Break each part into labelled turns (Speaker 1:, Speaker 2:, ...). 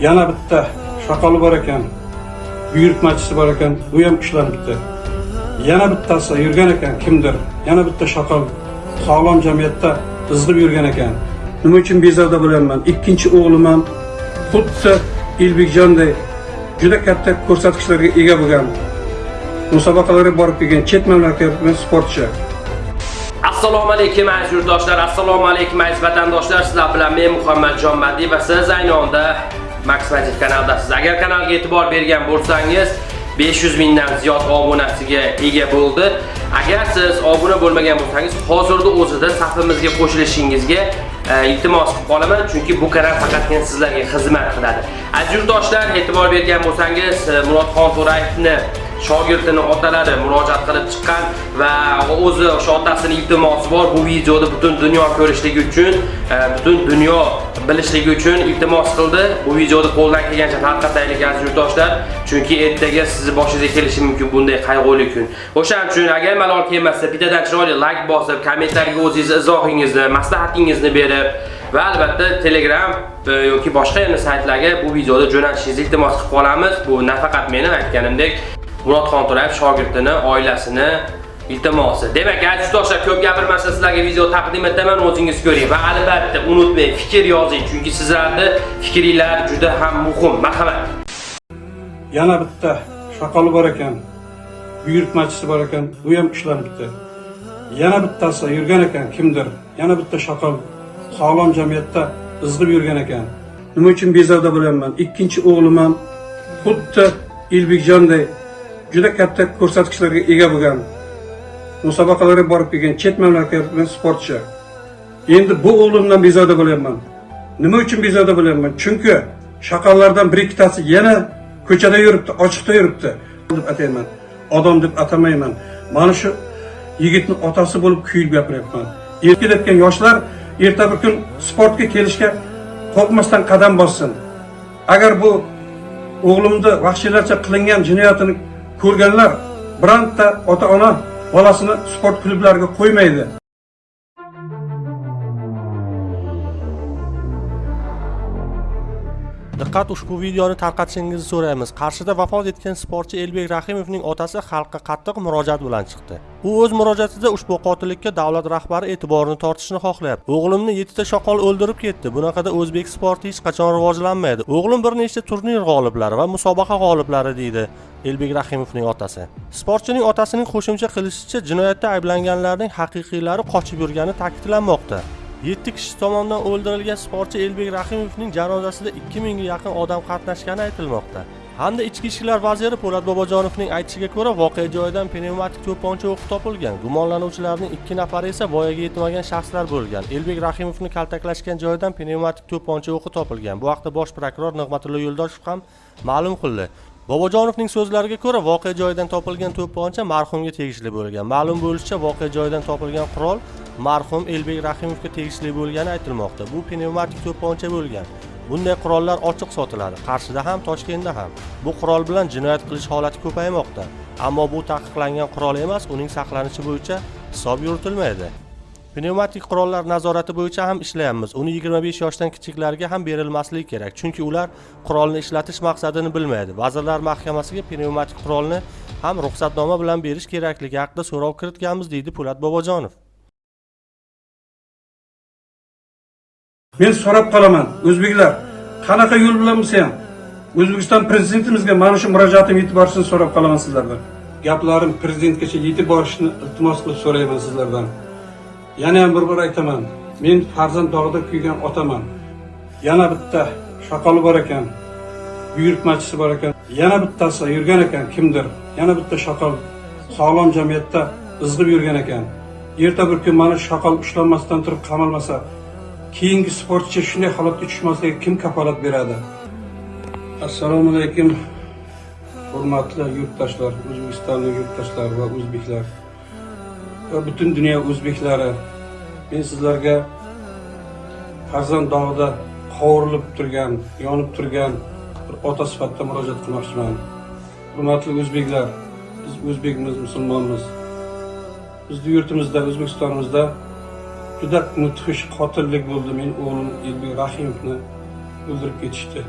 Speaker 1: yana bitta shaqoli bor ekan buyurtmachisi bor ekan bu ham ushlanibdi yana bittasi yurgan ekan kimdir? Yana bitta shoqol sog'lom jamiyatda izg'ib yurgan ekan. Nima uchun bezovda bo'lyapman? Ikkinchi o'g'lim ham xuddi elbekjonday juda katta ko'rsatkichlarga ega bo'lgan musobaqalarga borib kelgan chet mamlakatdan sportchi.
Speaker 2: Assalomu alaykum aziz yurtdoshlar. Assalomu alaykum aziz vatandoshlar. Sizlar bilan men muhammadjon madiy va siz ayni onda max magic kanaldasiz agar kanalga e'tibor bergan bo'lsangiz 500 mingdan ziyod obunasiga ega bo'ldi. Agar siz obuna bo'lmagan bo'lsangiz hozirda o'zida safimizga qo'shilishingizga e, iltimos qilib qolaman chunki bu kanal faqatgina sizlarga xizmat qiladi. Aziz yurtdoshlar e'tibor bergan bo'lsangiz e, murodxon to'rayevni shogirdini otalari murojaat qilib chiqqan va o'zi o'sha otasini iltimosi bor bu videoni butun dunyo ko'rishligi uchun e, butun dunyo bilishligi uchun iltimos qildi. Bu videoni qo'ldan kelgancha tarqataylik aziz yurtdoshlar chunki ertaga sizni boshingizga kelishi mumkin bunday qayg'uli kun. O'shaning uchun agar malol kelmasa bittadan chiroyli layk bosib kommentariyga o'zingizni izohingizni maslahatingizni berib va albatta telegram e, yoki boshqa yana saytlarga bu videoni jo'natishingizni iltimos qilib qolamiz. Bu nafaqat meni aytganimdek. Murodxon To'rayev shogirdini, oilasini iltimosi. Demak, aziz do'stlar, ko'p gapirmasdan sizlarga video taqdim etaman, o'zingiz ko'ring va albatta unutmang, fikr yozing, chunki sizlarni fikringlar juda ham muhim. Marhamat.
Speaker 1: yana bitta shoqoli bor ekan buyurtmachisi bor ekan bu ham ishlanibdi. yana bittasi yurgan ekan kimdir yana bitta shaqol sog'lom jamiyatda izg'ib yurgan ekan nima uchun bezovda bo'lyapman ikkinchi o'g'lim ham xuddi elbekjonday juda katta ko'rsatkichlarga ega bo'lgan musobaqalarga borib kelgan chet mamlakatdan sportchi. Endi bu o'g'limdan bezovda bo'lyapman. Nima uchun bezovda bo'lyapman? Chunki shaqallardan bir ikkitasi yana ko'chada yuribdi ochiqda yuribdi. Deb atayman. Odam deb atamayman. Mana shu yigitni otasi bo'lib kuyib gapiryapman. Erkalayotgan yoshlar erta bir kun sportga kelishga qo'rqmasdan qadam bossin. Agar bu o'g'limni vahshiylarcha qilingan jinoyatini ko'rganlar bironta ota ona bolasini sport klublariga qo'ymaydi.
Speaker 3: Diqqat ushbu videoni tarqatishingizni so'raymiz. Qarshida vafot etgan sportchi Elbek Rahimovning otasi xalqqa qattiq murojaat bilan chiqdi. U o'z murojaatida ushbu qotillikka davlat rahbari e'tiborini tortishni xohlayapti. O'g'limni 7 ta shoqol o'ldirib ketdi. Bunaqada o'zbek sporti hech qachon rivojlanmaydi. O'g'lim bir nechta turnir g'oliblari va musobaqa g'oliblari deydi. Elbek Rahimovning otasi. Sportchining otasining qo'shimcha qilishicha, jinoyatda ayblanganlarning haqiqiylari qochib yurgani ta'kidlanmoqda. 7 kishi tomonidan o'ldirilgan sportchi Elbek Rahimovning janozasida 2000 ga yaqin odam qatnashgani aytilmoqda. Hamda ichki ishlar vaziri Po'lat Bobojonovning aytishiga ko'ra, voqea joyidan pnevmatik to'pponcha o'qi topilgan. Gumonlanuvchilarning 2 nafari esa voyaga yetmagan shaxslar bo'lgan. Elbek Rahimovni kaltaklashgan joyidan pnevmatik to'pponcha o'qi topilgan. Bu haqda bosh prokuror Nig'matullo Yo'ldoshev ham ma'lum qildi. Bobojonovning so'zlariga ko'ra, voqea joyidan topilgan to'pponcha marhumga tegishli bo'lgan. Ma'lum bo'lishicha, voqea joyidan topilgan qurol marhum Elbek Rahimovga tegishli bo'lgani aytilmoqda. Bu pnevmatik to'pponcha bo'lgan. Bunday qurollar ochiq sotiladi. Qarshida ham, Toshkentda ham. Bu qurol bilan jinoyat qilish holati ko'paymoqda. Ammo bu taqiqlangan qurol emas, uning saqlanishi bo'yicha hisob yuritilmaydi. Pnevmatik qurollar nazorati bo'yicha ham ishlayapmiz. Uni 25 yoshdan kichiklarga ham berilmasligi kerak, chunki ular qurolni ishlatish maqsadini bilmaydi. Vazirlar Mahkamasiga pnevmatik qurolni ham ruxsatnoma bilan berish kerakligi haqida so'rov kiritganmiz, deydi Po'lat Bobojonov.
Speaker 1: Men so'rab qolaman o'zbeklar qanaqa yo'l bilan bo'lsa ham? O'zbekiston prezidentimizga mana shu murojaatim yetib borishini so'rab qolaman sizlardan. Gaplarim prezidentgacha yetib borishini iltimos qilib so'rayman sizlardan. Yana ham bir bor aytaman men farzand dog'ida kuygan otaman. Yana bitta shoqoli bor ekan buyurtmachisi bor ekan. Yana bittasi yurgan ekan kimdir? Yana bitta shoqol sog'lom jamiyatda izg'ib yurgan ekan. Erta bir kun mana shu shoqol ushlanmasdan turib qamalmasa keyingi sportchi shunday holatga tushmasligiga kim kafolat beradi? Assalomu alaykum hurmatli yurtdoshlar o'zbekistonlik yurtdoshlar va o'zbeklar. Va butun dunyo o'zbeklari men sizlarga farzand dog'ida qovurilib turgan yonib turgan bir ota sifatida murojaat qilmoqchiman. Hurmatli o'zbeklar biz o'zbekmiz musulmonmiz. Bizni yurtimizda o'zbekistonimizda juda mudhish qotillik bo'ldi. Men o'g'lim elbek rahimovni o'ldirib ketishdi.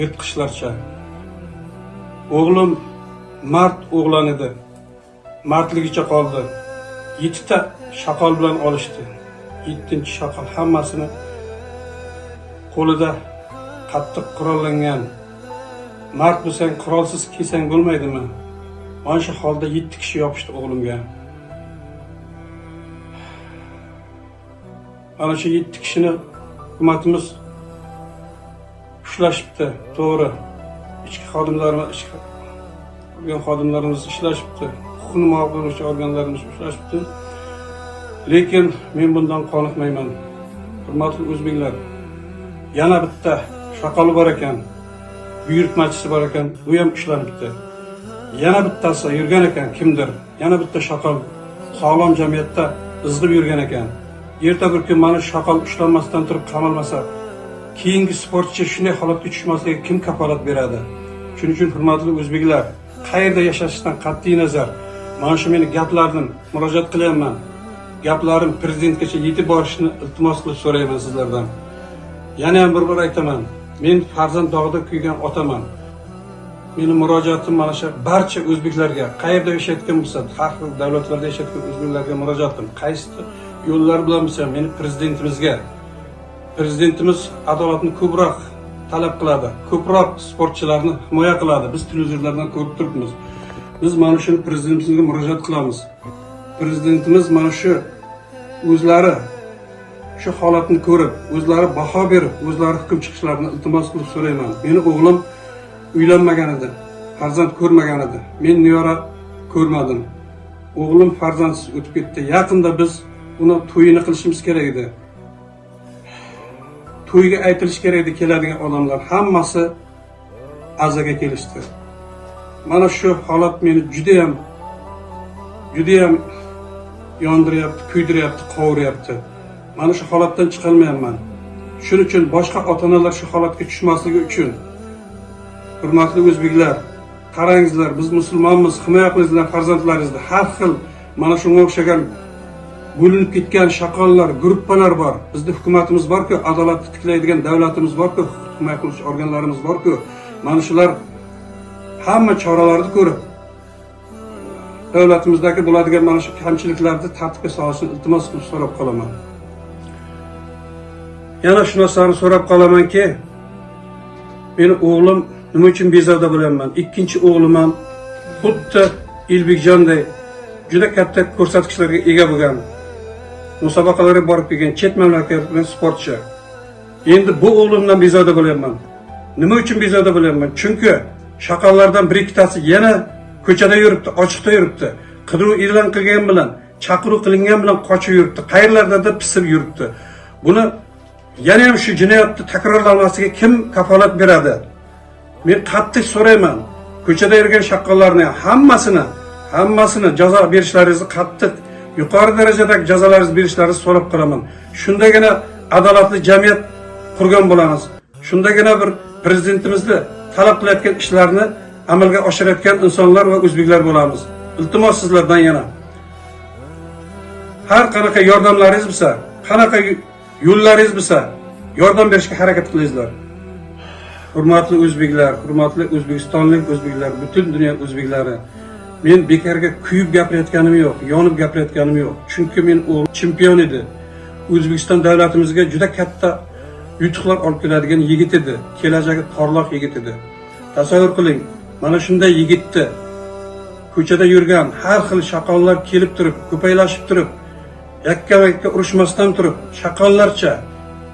Speaker 1: Yirtqichlarcha. O'g'lim mard o'g'lon edi mardligicha qoldi. Yettita shaqol bilan olishdi. Yettinchi shaqol hammasini qo'lida qattiq qurollangan. Mard bo'lsang qurolsiz kelsang bo'lmaydimi? Mana shu holda yetti kishi yopishdi o'g'limga. Ana shu yetti kishini hukumatimiz ushlashibdi. To'g'ri. Ichki xodimlarimiz ichki organ xodimlarimiz ishlashibdi. Huquqni muhofaza qiluvchi organlarimiz ushlashibdi. Lekin men bundan qoniqmayman. Hurmatli o'zbeklar yana bitta shaqoli bor ekan buyurtmachisi bor ekan u ham ushlanibdi yana bittasi yurgan ekan kimdir? Yana bitta shaqol sog'lom jamiyatda izg'ib yurgan ekan. Erta bir kun mana shu shaqol ushlanmasdan turib qamalmasa keyingi sportchi shunday holatga tushmasligiga kim kafolat beradi? Shuning uchun hurmatli o'zbeklar qayerda yashashdan qat'iy nazar. Mana shu meni gaplarim murojaat qilyapman gaplarim prezidentgacha yetib borishni iltimos qilib so'rayman sizlardan. Yana ham bir bor aytaman men farzand dog'ida kuygan otaman. Meni murojaatim mana shu barcha o'zbeklarga qayerda yashayotgan bo'lsa har xil davlatlarda yashayotgan o'zbeklarga murojaatim qaysi yo'llar bilan bo'lsa meni prezidentimizga prezidentimiz adolatni ko'proq talab qiladi ko'proq sportchilarni himoya qiladi. Biz televizorlardan ko'rib turibmiz. Biz mana shuni prezidentimizga murojaat qilamiz. Prezidentimiz mana shu o'zlari shu holatni ko'rib o'zlari baho berib o'zlari hukm chiqishlarini iltimos qilib so'rayman. Meni o'g'lim uylanmagan edi farzand ko'rmagan edi. Men niyora ko'rmadim. O'g'lim farzandsiz o'tib ketdi. Yaqinda biz uni to'yini qilishimiz kerak edi. To'yga aytilishi kerak edi keladigan odamlar. Hammasi azaga kelishdi. Mana shu holat meni judayam judayam yondiryapti kuydiryapti qovuryapti. Mana shu holatdan chiqolmayapman. Shuning uchun boshqa ota onalar shu holatga tushmasligi uchun hurmatli o'zbeklar qarangizlar biz musulmonmiz himoya qilingizlar farzandlaringizni. Har xil mana shunga o'xshagan bo'linib ketgan shaqollar gruppalar bor. Bizni hukumatimiz borku adolatni tiklaydigan davlatimiz borku himoya qiluvchi organlarimiz borku. Mana shular hamma choralarni ko'rib davlatimizdagi bo'ladigan mana shu kamchiliklarni tartibga solishni iltimos qilib so'rab qolaman. Yana shu narsani so'rab qolamanki meni o'g'lim nima uchun bezovda bo'lyapman? Ikkinchi o'g'lim ham xuddi ilbekjonday juda katta ko'rsatkichlarga ega bo'lgan. Musobaqalarga borib kelgan chet mamlakatdan sportchi. Endi bu o'g'limdan bezovda bo'lyapman. Nima uchun bezovda bo'lyapman? Chunki shaqallardan bir ikkitasi yana ko'chada yuribdi ochiqda yuribdi. Qidiruv e'lon qilgan bilan chaqiruv qilingan bilan qochib yuribdi qayerlardadir pisib yuribdi. Buni yana ham shu jinoyatni takrorlanmasiga kim kafolat beradi? Men qattiq so'rayman. Ko'chada yurgan shaqqollarni hammasini hammasini jazo berishlaringizni qattiq yuqori darajadagi jazolarni berishlaringizni so'rab qolaman. Shundagina adolatli jamiyat qurgan bo'lamiz. Shundagina bir prezidentimizni talab qilayotgan ishlarni amalga oshirayotgan insonlar va o'zbeklar bo'lamiz. Iltimos sizlardan yana. Har qanaqa yordamlaringiz bo'lsa qanaqa yo'llaringiz bo'lsa yordam berishga harakat qilingizlar hurmatli o'zbeklar hurmatli o'zbekistonlik o'zbeklar butun dunyo o'zbeklari men bekorga kuyib gapirayotganim yo'q yonib gapirayotganim yo'q. Chunki men o'g'lim chempion edi. O'zbekiston davlatimizga juda katta yutuqlar olib keladigan yigit edi. Kelajagi porloq yigit edi. Tasavvur qiling mana shunday yigitni ko'chada yurgan har xil shaqollar kelib turib ko'paylashib turib yakka yakka urushmasdan turib shaqollarcha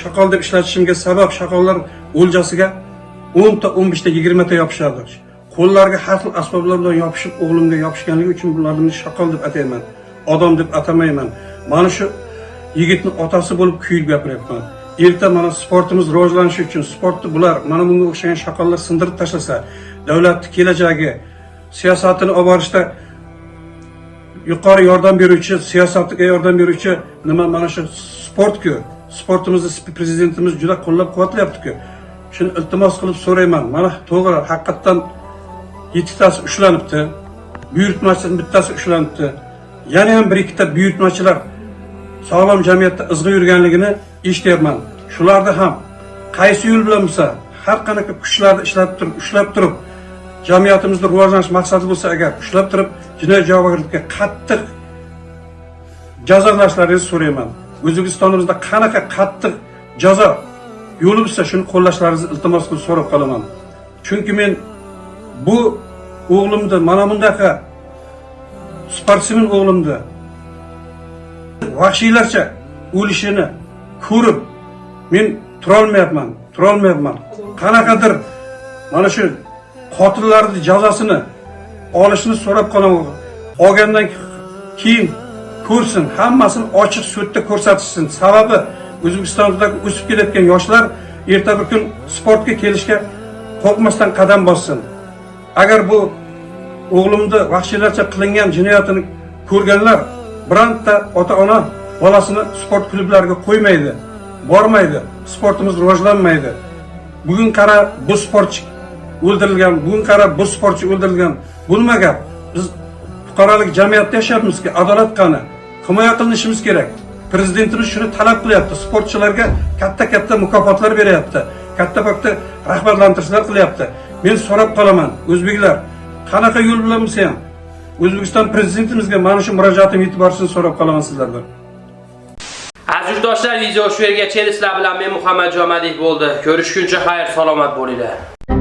Speaker 1: shaqol deb ishlatishimga sabab shaqollar o'ljasiga o'nta o'n beshta yigirmata yopishadi. Qo'llariga har xil asboblar bilan yopishib o'g'limga yopishganligi uchun bularni shaqol deb atayman odam deb atamayman. Mana shu yigitni otasi bo'lib kuyib gapiryapman. Erta mana sportimiz rivojlanishi uchun sportni bular mana bunga o'xshagan shaqollar sindirib tashlasa davlatni kelajagi siyosatini olib borishda yuqori yordam beruvchi siyosatga yordam beruvchi nima mana shu sportku. Sportimizni prezidentimiz juda qo'llab quvvatlayaptiku shuni iltimos qilib so'rayman. Mana to'g'ri haqiqatdan yettitasi ushlanibdi buyurtmachidan bittasi ushlanibdi. Yana ham bir ikkita buyurtmachilar sog'lom jamiyatda izg'ib yurganligini eshityapman shularni ham qaysi yo'l bilan bo'lsa har qanaqa kuchlarni ishlatib turib ushlab turib jamiyatimizni rivojlanish maqsadi bo'lsa agar ushlab turib jinoyat javobgarlikka qattiq jazolashlaringizni so'rayman. O'zbekistonimizda qanaqa qattiq jazo yo'li bo'lsa shuni qo'llashlaringizni iltimos qilib so'rab qolaman. Chunki men bu o'g'limni mana bundaqa sportsmen o'g'limni vahshiylarcha o'lishini ko'rib men turolmayapman turolmayapman. Qanaqadir mana shu qotillarni jazosini olishni so'rab qolaman. Olgandan keyin ko'rsin hammasini ochiq sudda ko'rsatishsin. Sababi o'zbekistondagi o'sib kelayotgan yoshlar erta bir kun sportga kelishga qo'rqmasdan qadam bossin. Agar bu o'g'limni vahshiylarcha qilingan jinoyatini ko'rganlar bironta ota ona bolasini sport klublariga qo'ymaydi bormaydi sportimiz rivojlanmaydi. Bugun qara bu sportchi o'ldirilgan bugun qara bu sportchi o'ldirilgan bu nima gap. Biz fuqarolik jamiyatda yashayapmizku adolat qani? Himoya qilinishimiz kerak. Prezidentimiz shuni talab qilyapti sportchilarga katta katta mukofotlar beryapti katta katta rag'batlantirishlar qilyapti. Men so'rab qolaman o'zbeklar qanaqa yo'l bilan bo'lsa ham o'zbekiston prezidentimizga mana shu murojaatim yetib borishini so'rab qolaman sizlardan
Speaker 2: Aziz yurtdoshlar, video shu yergacha. Sizlar bilan men Muhammad Jomadiyev bo'ldi. Ko'rishguncha xayr, salomat bo'linglar.